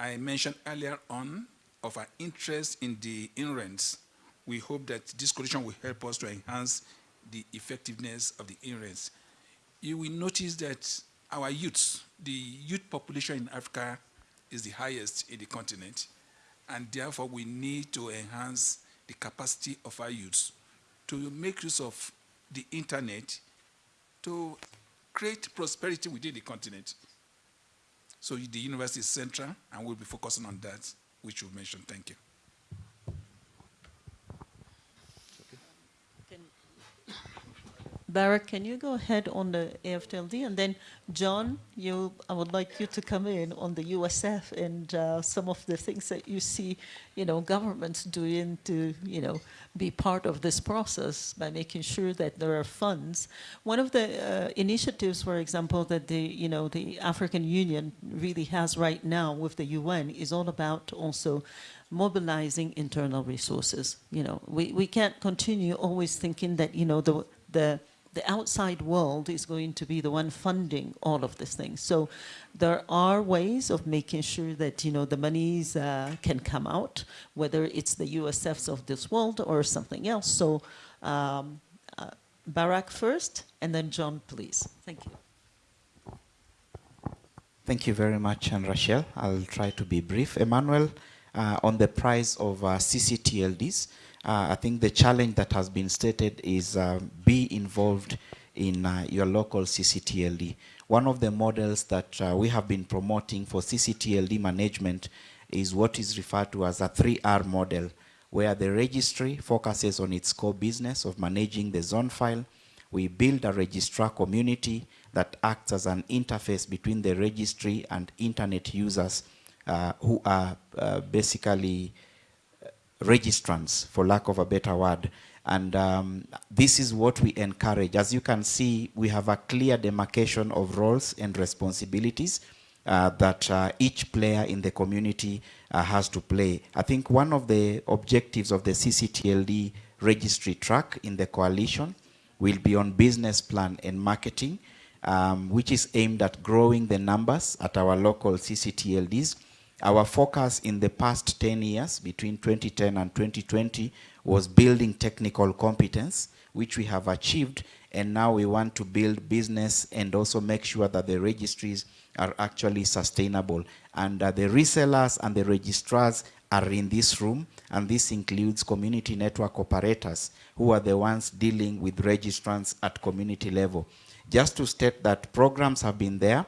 Speaker 5: I mentioned earlier on of our interest in the NRENs. We hope that this coalition will help us to enhance the effectiveness of the NRENs. You will notice that our youths, the youth population in Africa is the highest in the continent, and therefore we need to enhance the capacity of our youths to make use of the internet to create prosperity within the continent. So the university is central, and we'll be focusing on that, which you mentioned. Thank you.
Speaker 2: Barrack, can you go ahead on the AFTLD? And then, John, you, I would like you to come in on the USF and uh, some of the things that you see, you know, governments doing to, you know, be part of this process by making sure that there are funds. One of the uh, initiatives, for example, that the, you know, the African Union really has right now with the UN is all about also mobilizing internal resources. You know, we, we can't continue always thinking that, you know, the, the the outside world is going to be the one funding all of these things. So there are ways of making sure that, you know, the monies uh, can come out, whether it's the USFs of this world or something else. So um, uh, Barrack first, and then John, please. Thank you.
Speaker 7: Thank you very much, and Rachel. I'll try to be brief. Emmanuel, uh, on the price of uh, CCTLDs, uh, I think the challenge that has been stated is uh, be involved in uh, your local CCTLD. One of the models that uh, we have been promoting for CCTLD management is what is referred to as a 3R model, where the registry focuses on its core business of managing the zone file. We build a registrar community that acts as an interface between the registry and internet users uh, who are uh, basically registrants, for lack of a better word. And um, this is what we encourage. As you can see, we have a clear demarcation of roles and responsibilities uh, that uh, each player in the community uh, has to play. I think one of the objectives of the CCTLD registry track in the coalition will be on business plan and marketing, um, which is aimed at growing the numbers at our local CCTLDs our focus in the past 10 years, between 2010 and 2020, was building technical competence, which we have achieved, and now we want to build business and also make sure that the registries are actually sustainable. And uh, the resellers and the registrars are in this room, and this includes community network operators, who are the ones dealing with registrants at community level. Just to state that programs have been there,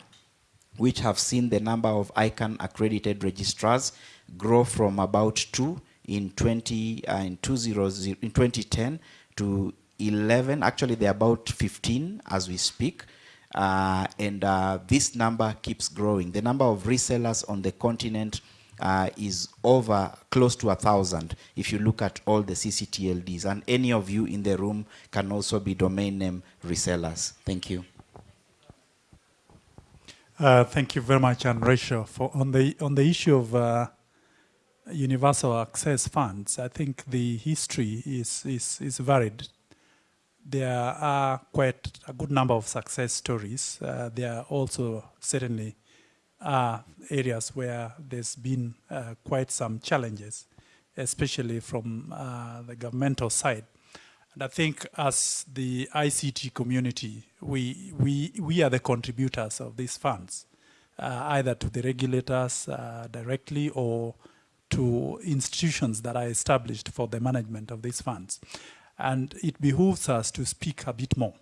Speaker 7: which have seen the number of ICANN accredited registrars grow from about two in 20 uh, in, 20, in 2010 to 11. Actually, they're about 15 as we speak. Uh, and uh, this number keeps growing. The number of resellers on the continent uh, is over close to a thousand if you look at all the CCTLDs. And any of you in the room can also be domain name resellers. Thank you.
Speaker 6: Uh, thank you very much, and Rachel. For on the on the issue of uh, universal access funds, I think the history is is is varied. There are quite a good number of success stories. Uh, there are also certainly uh, areas where there's been uh, quite some challenges, especially from the governmental side. And I think as the ICT community, we, we, we are the contributors of these funds, uh, either to the regulators uh, directly or to institutions that are established for the management of these funds. And it behooves us to speak a bit more.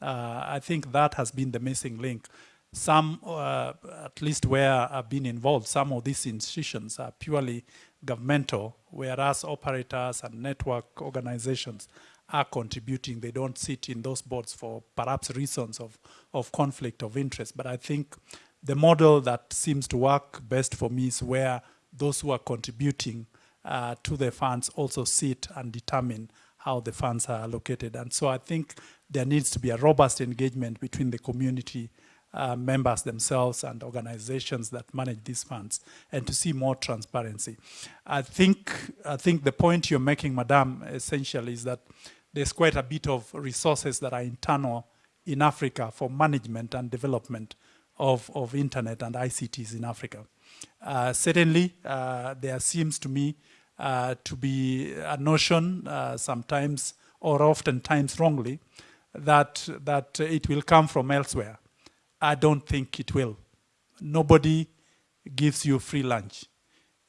Speaker 6: Uh, I think that has been the missing link. Some, uh, at least where I've been involved, some of these institutions are purely governmental, whereas operators and network organizations are contributing. They don't sit in those boards for perhaps reasons of, of conflict of interest. But I think the model that seems to work best for me is where those who are contributing uh, to the funds also sit and determine how the funds are allocated. And so I think there needs to be a robust engagement between the community uh, members themselves and organizations that manage these funds and to see more transparency. I think, I think the point you're making, Madam, essentially is that there's quite a bit of resources that are internal in Africa for management and development of, of internet and ICTs in Africa. Uh, certainly, uh, there seems to me uh, to be a notion, uh, sometimes or oftentimes wrongly, that, that it will come from elsewhere. I don't think it will. Nobody gives you free lunch.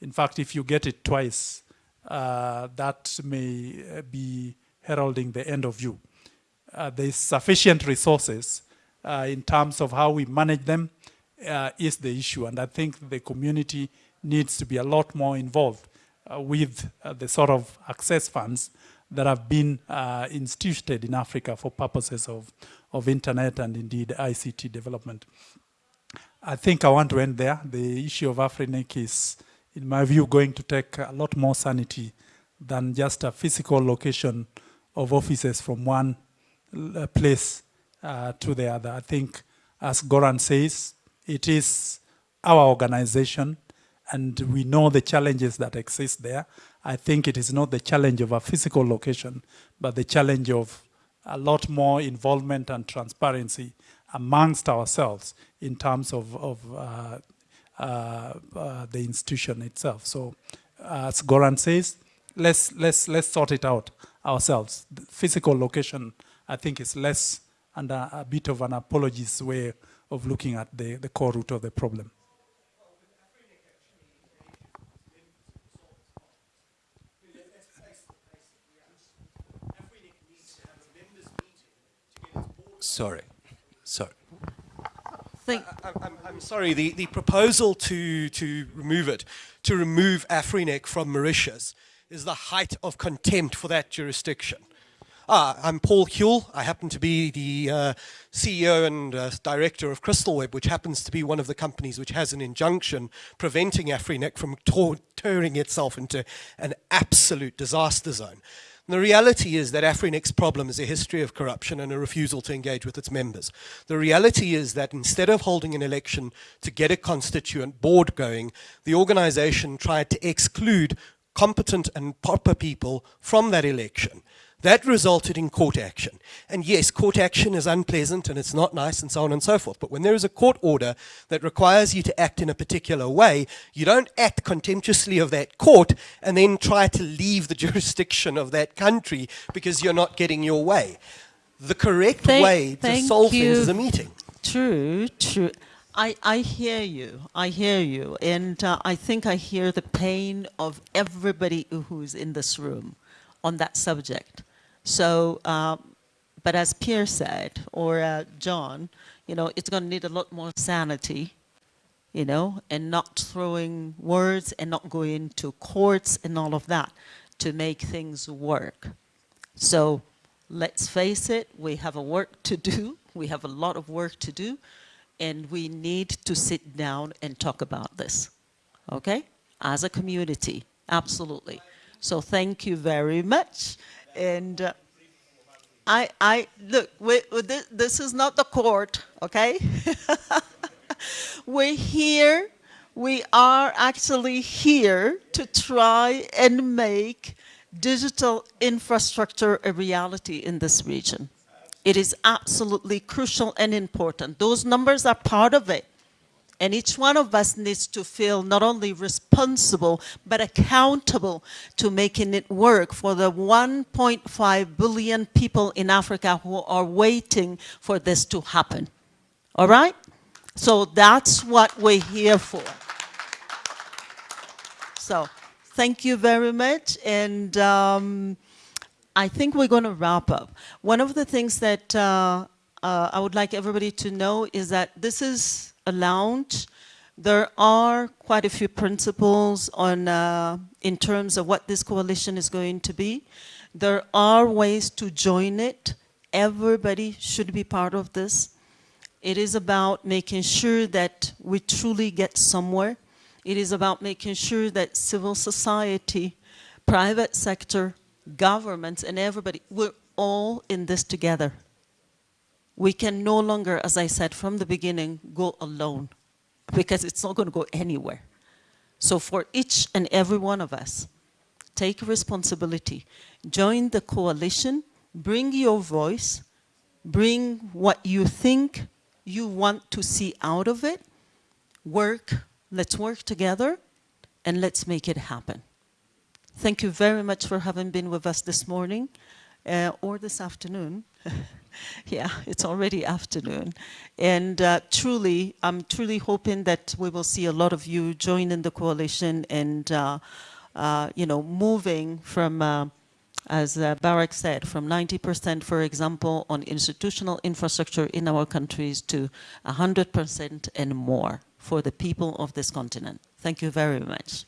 Speaker 6: In fact, if you get it twice, uh, that may be heralding the end of you. Uh, there's sufficient resources uh, in terms of how we manage them uh, is the issue. And I think the community needs to be a lot more involved uh, with uh, the sort of access funds that have been uh, instituted in Africa for purposes of, of internet and indeed ICT development. I think I want to end there. The issue of AfriNIC is, in my view, going to take a lot more sanity than just a physical location of offices from one uh, place uh, to the other. I think, as Göran says, it is our organization and we know the challenges that exist there. I think it is not the challenge of a physical location, but the challenge of a lot more involvement and transparency amongst ourselves in terms of, of uh, uh, uh, the institution itself. So, as Göran says, let's let's let's sort it out ourselves. The physical location, I think, is less and a, a bit of an apologist way of looking at the, the core root of the problem.
Speaker 17: Sorry, sorry.
Speaker 2: Thank
Speaker 17: I, I'm, I'm sorry, the, the proposal to, to remove it, to remove AfriNIC from Mauritius, is the height of contempt for that jurisdiction. Ah, I'm Paul Hjul. I happen to be the uh, CEO and uh, director of CrystalWeb, which happens to be one of the companies which has an injunction preventing AfriNIC from turning itself into an absolute disaster zone. And the reality is that AfriNIC's problem is a history of corruption and a refusal to engage with its members. The reality is that instead of holding an election to get a constituent board going, the organization tried to exclude competent and proper people from that election. That resulted in court action. And yes, court action is unpleasant and it's not nice and so on and so forth. But when there is a court order that requires you to act in a particular way, you don't act contemptuously of that court and then try to leave the jurisdiction of that country because you're not getting your way. The correct
Speaker 2: Thank,
Speaker 17: way to solve
Speaker 2: you.
Speaker 17: things is a meeting.
Speaker 2: True, true. I, I hear you. I hear you. And uh, I think I hear the pain of everybody who's in this room on that subject. So, um, but as Pierre said, or uh, John, you know, it's going to need a lot more sanity, you know, and not throwing words and not going to courts and all of that to make things work. So let's face it, we have a work to do. We have a lot of work to do, and we need to sit down and talk about this, okay? As a community, absolutely. So thank you very much. And uh, I, I, look, we, this, this is not the court, okay? We're here, we are actually here to try and make digital infrastructure a reality in this region. It is absolutely crucial and important. Those numbers are part of it. And each one of us needs to feel not only responsible, but accountable to making it work for the 1.5 billion people in Africa who are waiting for this to happen. All right? So that's what we're here for. So thank you very much. And um, I think we're going to wrap up. One of the things that uh, uh, I would like everybody to know is that this is a launch. There are quite a few principles on, uh, in terms of what this coalition is going to be. There are ways to join it. Everybody should be part of this. It is about making sure that we truly get somewhere. It is about making sure that civil society, private sector, governments, and everybody, we're all in this together we can no longer, as I said from the beginning, go alone because it's not going to go anywhere. So for each and every one of us, take responsibility. Join the coalition, bring your voice, bring what you think you want to see out of it, work, let's work together, and let's make it happen. Thank you very much for having been with us this morning uh, or this afternoon. yeah, it's already afternoon. And uh, truly, I'm truly hoping that we will see a lot of you join in the coalition and, uh, uh, you know, moving from, uh, as uh, Barrack said, from 90%, for example, on institutional infrastructure in our countries to 100% and more for the people of this continent. Thank you very much.